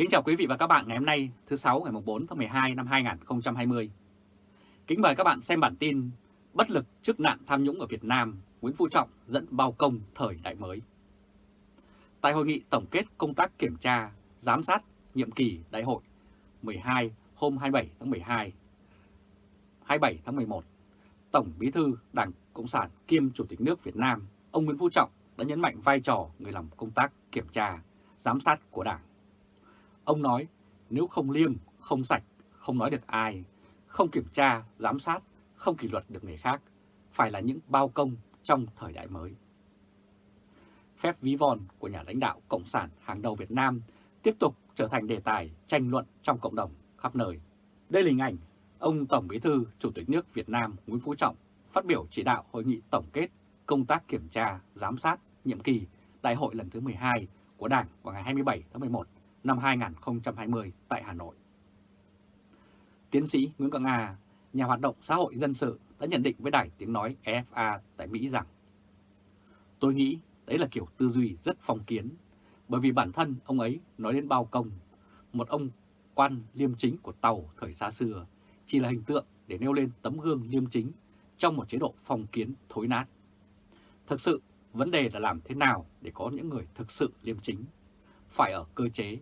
Kính chào quý vị và các bạn ngày hôm nay thứ sáu ngày 4 tháng 12 năm 2020. Kính mời các bạn xem bản tin Bất lực trước nạn tham nhũng ở Việt Nam, Nguyễn Phú Trọng dẫn bao công thời đại mới. Tại hội nghị tổng kết công tác kiểm tra, giám sát nhiệm kỳ đại hội 12 hôm 27 tháng 12, 27 tháng 11, Tổng Bí thư Đảng Cộng sản kiêm Chủ tịch nước Việt Nam, ông Nguyễn Phú Trọng đã nhấn mạnh vai trò người làm công tác kiểm tra, giám sát của Đảng. Ông nói nếu không liêm, không sạch, không nói được ai, không kiểm tra, giám sát, không kỷ luật được người khác, phải là những bao công trong thời đại mới. Phép ví von của nhà lãnh đạo Cộng sản hàng đầu Việt Nam tiếp tục trở thành đề tài tranh luận trong cộng đồng khắp nơi. Đây là hình ảnh ông Tổng Bí thư Chủ tịch nước Việt Nam Nguyễn Phú Trọng phát biểu chỉ đạo hội nghị tổng kết công tác kiểm tra, giám sát nhiệm kỳ đại hội lần thứ 12 của Đảng vào ngày 27 tháng 11 năm 2020 tại Hà Nội. Tiến sĩ Nguyễn Quang Nga, nhà hoạt động xã hội dân sự đã nhận định với đài tiếng nói EFA tại Mỹ rằng Tôi nghĩ đấy là kiểu tư duy rất phong kiến, bởi vì bản thân ông ấy nói đến bao công, một ông quan liêm chính của Tàu thời xa xưa chỉ là hình tượng để nêu lên tấm gương liêm chính trong một chế độ phong kiến thối nát. Thực sự, vấn đề là làm thế nào để có những người thực sự liêm chính, phải ở cơ chế,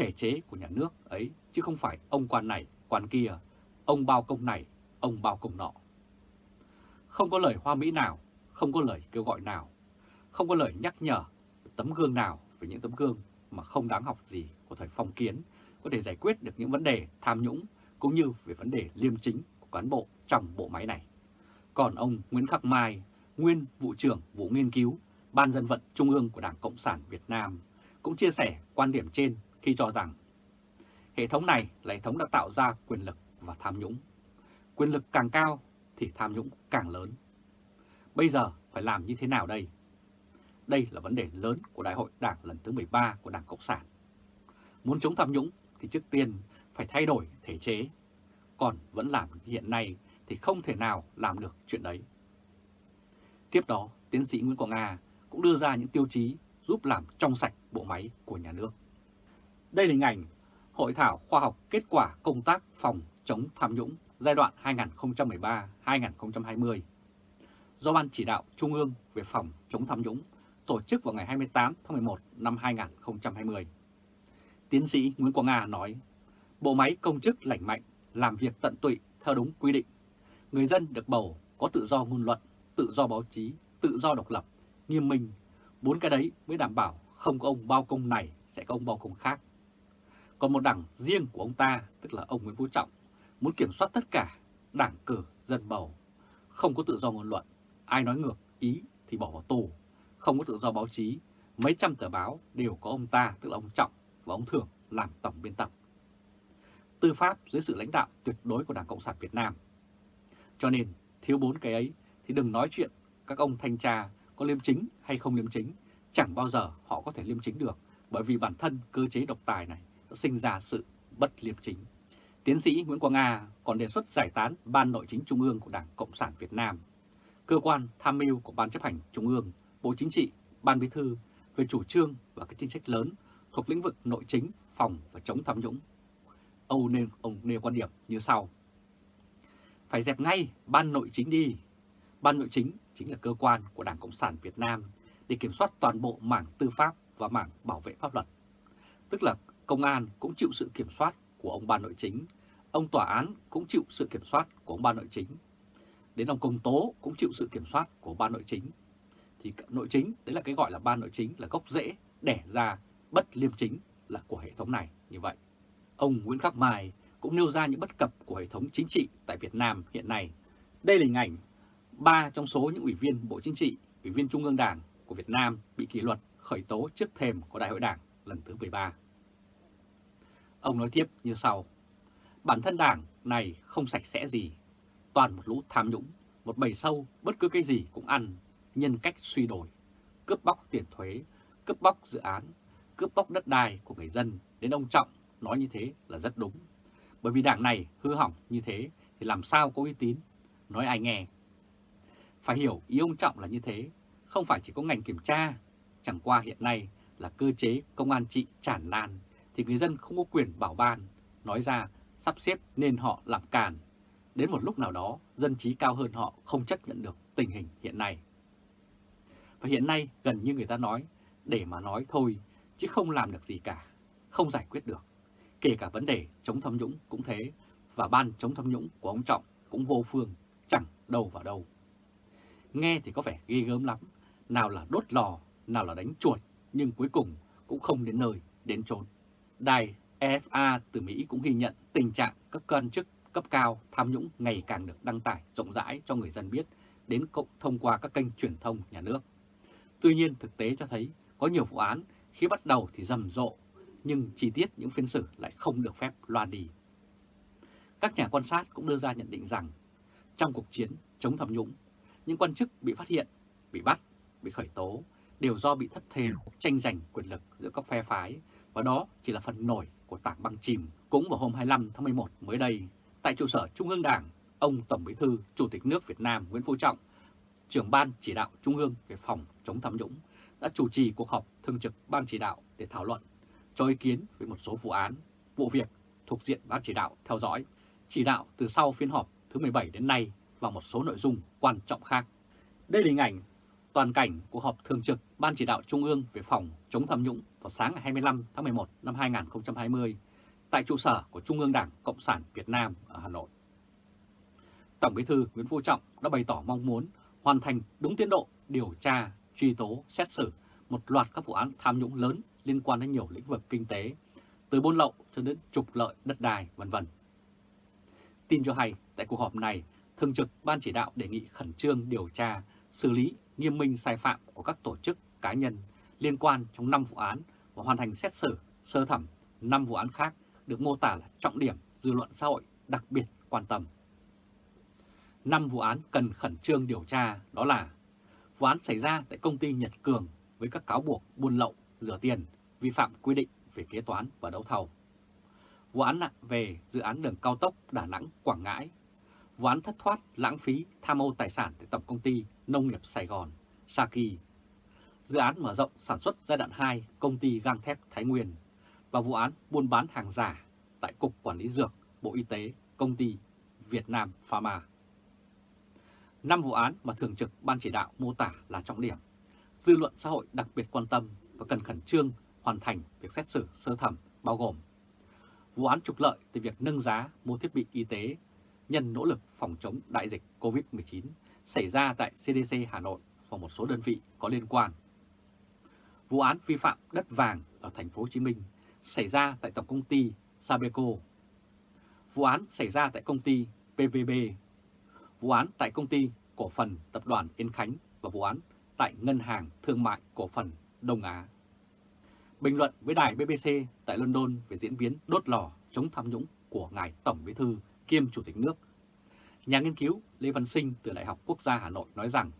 thể chế của nhà nước ấy, chứ không phải ông quan này, quan kia, ông bao công này, ông bao công nọ. Không có lời hoa mỹ nào, không có lời kêu gọi nào, không có lời nhắc nhở tấm gương nào về những tấm gương mà không đáng học gì của thời phong kiến có thể giải quyết được những vấn đề tham nhũng cũng như về vấn đề liêm chính của cán bộ trong bộ máy này. Còn ông Nguyễn Khắc Mai, nguyên vụ trưởng vụ nghiên cứu Ban dân vận Trung ương của Đảng Cộng sản Việt Nam cũng chia sẻ quan điểm trên khi cho rằng hệ thống này là hệ thống đã tạo ra quyền lực và tham nhũng. Quyền lực càng cao thì tham nhũng càng lớn. Bây giờ phải làm như thế nào đây? Đây là vấn đề lớn của Đại hội Đảng lần thứ 13 của Đảng Cộng sản. Muốn chống tham nhũng thì trước tiên phải thay đổi thể chế, còn vẫn làm hiện nay thì không thể nào làm được chuyện đấy. Tiếp đó, tiến sĩ Nguyễn Quang Nga cũng đưa ra những tiêu chí giúp làm trong sạch bộ máy của nhà nước. Đây là hình ảnh Hội thảo khoa học kết quả công tác phòng chống tham nhũng giai đoạn 2013-2020 do Ban Chỉ đạo Trung ương về phòng chống tham nhũng tổ chức vào ngày 28 tháng 11 năm 2020. Tiến sĩ Nguyễn Quang Nga nói, bộ máy công chức lành mạnh, làm việc tận tụy theo đúng quy định. Người dân được bầu có tự do ngôn luận, tự do báo chí, tự do độc lập, nghiêm minh. Bốn cái đấy mới đảm bảo không có ông bao công này sẽ có ông bao công khác. Còn một đảng riêng của ông ta, tức là ông Nguyễn Phú Trọng, muốn kiểm soát tất cả, đảng cử, dân bầu. Không có tự do ngôn luận, ai nói ngược ý thì bỏ vào tù. Không có tự do báo chí, mấy trăm tờ báo đều có ông ta, tức là ông Trọng và ông Thường làm tổng biên tập. Tư pháp dưới sự lãnh đạo tuyệt đối của Đảng Cộng sản Việt Nam. Cho nên, thiếu bốn cái ấy thì đừng nói chuyện các ông thanh tra có liêm chính hay không liêm chính, chẳng bao giờ họ có thể liêm chính được bởi vì bản thân cơ chế độc tài này đã sinh ra sự bất liêm chính. Tiến sĩ Nguyễn Quang Nga còn đề xuất giải tán Ban Nội chính Trung ương của Đảng Cộng sản Việt Nam, cơ quan tham mưu của Ban chấp hành Trung ương, Bộ Chính trị, Ban Bí thư về chủ trương và các chính sách lớn thuộc lĩnh vực nội chính, phòng và chống tham nhũng. Ông nêu, ông nêu quan điểm như sau. Phải dẹp ngay Ban Nội chính đi. Ban Nội chính chính là cơ quan của Đảng Cộng sản Việt Nam để kiểm soát toàn bộ mảng tư pháp và mảng bảo vệ pháp luật. Tức là công an cũng chịu sự kiểm soát của ông ban nội chính, ông tòa án cũng chịu sự kiểm soát của ông ban nội chính, đến ông công tố cũng chịu sự kiểm soát của ban nội chính. Thì nội chính, đấy là cái gọi là ban nội chính là gốc rễ đẻ ra bất liêm chính là của hệ thống này như vậy. Ông Nguyễn Khắc Mai cũng nêu ra những bất cập của hệ thống chính trị tại Việt Nam hiện nay. Đây là hình ảnh ba trong số những ủy viên Bộ Chính trị, ủy viên Trung ương Đảng của Việt Nam bị kỷ luật khởi tố trước thềm của Đại hội Đảng lần thứ 13. Ông nói tiếp như sau, bản thân đảng này không sạch sẽ gì, toàn một lũ tham nhũng, một bầy sâu bất cứ cái gì cũng ăn, nhân cách suy đổi, cướp bóc tiền thuế, cướp bóc dự án, cướp bóc đất đai của người dân, đến ông Trọng nói như thế là rất đúng. Bởi vì đảng này hư hỏng như thế thì làm sao có uy tín, nói ai nghe. Phải hiểu ý ông Trọng là như thế, không phải chỉ có ngành kiểm tra, chẳng qua hiện nay là cơ chế công an trị tràn lan thì người dân không có quyền bảo ban, nói ra sắp xếp nên họ làm càn. Đến một lúc nào đó, dân trí cao hơn họ không chấp nhận được tình hình hiện nay. Và hiện nay gần như người ta nói, để mà nói thôi, chứ không làm được gì cả, không giải quyết được. Kể cả vấn đề chống tham nhũng cũng thế, và ban chống tham nhũng của ông Trọng cũng vô phương, chẳng đâu vào đâu. Nghe thì có vẻ ghê gớm lắm, nào là đốt lò, nào là đánh chuột, nhưng cuối cùng cũng không đến nơi, đến chốn. Đài EFA từ Mỹ cũng ghi nhận tình trạng các quan chức cấp cao tham nhũng ngày càng được đăng tải rộng rãi cho người dân biết đến cộng thông qua các kênh truyền thông nhà nước. Tuy nhiên thực tế cho thấy có nhiều vụ án khi bắt đầu thì rầm rộ, nhưng chi tiết những phiên xử lại không được phép loan đi. Các nhà quan sát cũng đưa ra nhận định rằng trong cuộc chiến chống tham nhũng, những quan chức bị phát hiện, bị bắt, bị khởi tố đều do bị thất thế tranh giành quyền lực giữa các phe phái và đó chỉ là phần nổi của tảng băng chìm. Cũng vào hôm 25 tháng 11 mới đây, tại trụ sở Trung ương Đảng, ông Tổng Bí thư Chủ tịch nước Việt Nam Nguyễn Phú Trọng, trưởng ban chỉ đạo Trung ương về phòng chống tham nhũng, đã chủ trì cuộc họp thường trực ban chỉ đạo để thảo luận, cho ý kiến về một số vụ án, vụ việc thuộc diện ban chỉ đạo theo dõi, chỉ đạo từ sau phiên họp thứ 17 đến nay và một số nội dung quan trọng khác. Đây là hình ảnh toàn cảnh cuộc họp thường trực Ban chỉ đạo Trung ương về phòng chống tham nhũng vào sáng ngày 25 tháng 11 năm 2020 tại trụ sở của Trung ương Đảng Cộng sản Việt Nam ở Hà Nội. Tổng Bí thư Nguyễn Phú Trọng đã bày tỏ mong muốn hoàn thành đúng tiến độ điều tra, truy tố, xét xử một loạt các vụ án tham nhũng lớn liên quan đến nhiều lĩnh vực kinh tế, từ buôn lậu cho đến trục lợi đất đai, vân vân. Tin cho hay, tại cuộc họp này, Thường trực Ban chỉ đạo đề nghị khẩn trương điều tra, xử lý nghiêm minh sai phạm của các tổ chức cá nhân liên quan trong 5 vụ án và hoàn thành xét xử sơ thẩm 5 vụ án khác được mô tả là trọng điểm dư luận xã hội đặc biệt quan tâm. 5 vụ án cần khẩn trương điều tra đó là vụ án xảy ra tại công ty Nhật Cường với các cáo buộc buôn lậu, rửa tiền, vi phạm quy định về kế toán và đấu thầu. Vụ án nặng về dự án đường cao tốc Đà Nẵng-Quảng Ngãi. Vụ án thất thoát, lãng phí, tham ô tài sản tại Tổng Công ty Nông nghiệp Sài Gòn, Saki. Dự án mở rộng sản xuất giai đoạn 2 công ty gang thép Thái Nguyên và vụ án buôn bán hàng giả tại Cục Quản lý Dược, Bộ Y tế, công ty Việt Nam Pharma. Năm vụ án mà Thường trực Ban chỉ đạo mô tả là trọng điểm, dư luận xã hội đặc biệt quan tâm và cần khẩn trương hoàn thành việc xét xử sơ thẩm bao gồm vụ án trục lợi từ việc nâng giá mua thiết bị y tế nhân nỗ lực phòng chống đại dịch COVID-19 xảy ra tại CDC Hà Nội và một số đơn vị có liên quan. Vụ án vi phạm đất vàng ở thành phố Hồ Chí Minh xảy ra tại Tổng công ty Sabeco. Vụ án xảy ra tại công ty PVB. Vụ án tại công ty cổ phần tập đoàn Yên Khánh và vụ án tại Ngân hàng Thương mại Cổ phần Đông Á. Bình luận với đài BBC tại London về diễn biến đốt lò chống tham nhũng của Ngài Tổng Bí Thư kiêm Chủ tịch nước. Nhà nghiên cứu Lê Văn Sinh từ Đại học Quốc gia Hà Nội nói rằng,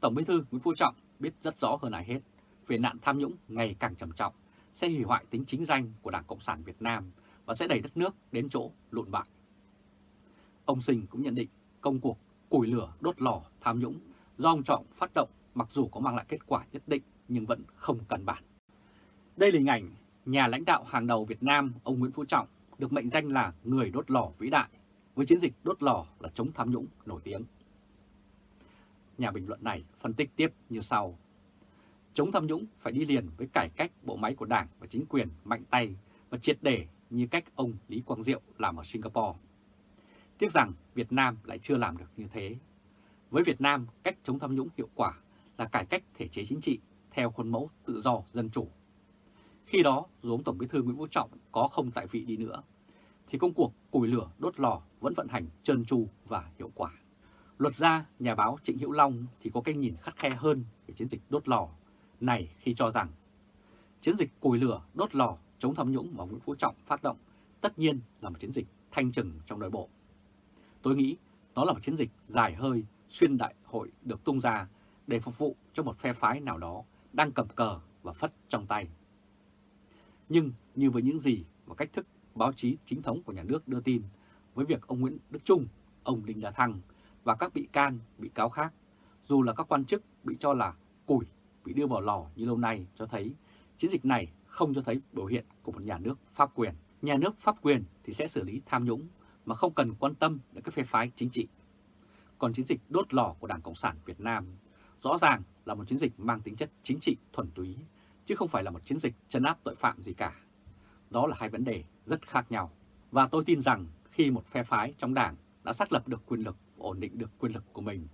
Tổng Bí Thư Nguyễn Phú Trọng biết rất rõ hơn ai hết về nạn tham nhũng ngày càng trầm trọng, sẽ hủy hoại tính chính danh của Đảng Cộng sản Việt Nam và sẽ đẩy đất nước đến chỗ lụn bại. Ông Sinh cũng nhận định công cuộc củi lửa đốt lò tham nhũng do ông Trọng phát động mặc dù có mang lại kết quả nhất định nhưng vẫn không cần bản. Đây là hình ảnh nhà lãnh đạo hàng đầu Việt Nam, ông Nguyễn Phú Trọng được mệnh danh là người đốt lò vĩ đại với chiến dịch đốt lò là chống tham nhũng nổi tiếng. Nhà bình luận này phân tích tiếp như sau. Chống tham nhũng phải đi liền với cải cách bộ máy của đảng và chính quyền mạnh tay và triệt để như cách ông Lý Quang Diệu làm ở Singapore. Tiếc rằng Việt Nam lại chưa làm được như thế. Với Việt Nam, cách chống tham nhũng hiệu quả là cải cách thể chế chính trị theo khuôn mẫu tự do dân chủ. Khi đó, dù ông Tổng bí thư Nguyễn Phú Trọng có không tại vị đi nữa, thì công cuộc củi lửa đốt lò vẫn vận hành trơn tru và hiệu quả. Luật gia, nhà báo Trịnh Hữu Long thì có cái nhìn khắt khe hơn về chiến dịch đốt lò này khi cho rằng chiến dịch củi lửa đốt lò chống tham nhũng mà Nguyễn Phú Trọng phát động tất nhiên là một chiến dịch thanh trừng trong nội bộ. Tôi nghĩ đó là một chiến dịch dài hơi xuyên đại hội được tung ra để phục vụ cho một phe phái nào đó đang cầm cờ và phất trong tay. Nhưng như với những gì và cách thức báo chí chính thống của nhà nước đưa tin với việc ông Nguyễn Đức Trung, ông Đinh La Thăng và các bị can, bị cáo khác, dù là các quan chức bị cho là củi bị đưa vào lò như lâu nay cho thấy chiến dịch này không cho thấy biểu hiện của một nhà nước pháp quyền. Nhà nước pháp quyền thì sẽ xử lý tham nhũng mà không cần quan tâm đến các phe phái chính trị. Còn chiến dịch đốt lò của Đảng Cộng sản Việt Nam rõ ràng là một chiến dịch mang tính chất chính trị thuần túy, chứ không phải là một chiến dịch chấn áp tội phạm gì cả. Đó là hai vấn đề rất khác nhau. Và tôi tin rằng khi một phe phái trong đảng đã xác lập được quyền lực, ổn định được quyền lực của mình,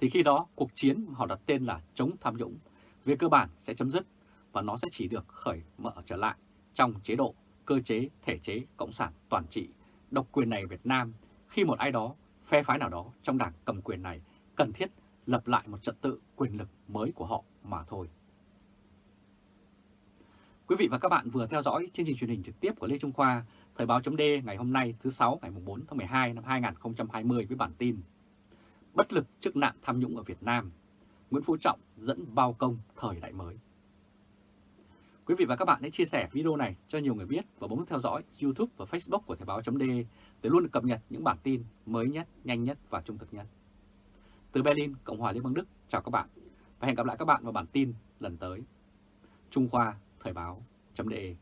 thì khi đó cuộc chiến họ đặt tên là chống tham nhũng, về cơ bản sẽ chấm dứt và nó sẽ chỉ được khởi mở trở lại trong chế độ, cơ chế, thể chế Cộng sản toàn trị, độc quyền này Việt Nam khi một ai đó, phe phái nào đó trong đảng cầm quyền này cần thiết lập lại một trật tự quyền lực mới của họ mà thôi. Quý vị và các bạn vừa theo dõi chương trình truyền hình trực tiếp của Lê Trung Khoa, Thời báo chấm ngày hôm nay thứ 6 ngày 4 tháng 12 năm 2020 với bản tin Bất lực trước nạn tham nhũng ở Việt Nam, Nguyễn Phú Trọng dẫn bao công thời đại mới. Quý vị và các bạn hãy chia sẻ video này cho nhiều người biết và bấm theo dõi YouTube và Facebook của Thời báo chấm để luôn được cập nhật những bản tin mới nhất, nhanh nhất và trung thực nhất. Từ Berlin, Cộng hòa Liên bang Đức, chào các bạn và hẹn gặp lại các bạn vào bản tin lần tới. Trung Khoa Thời báo.de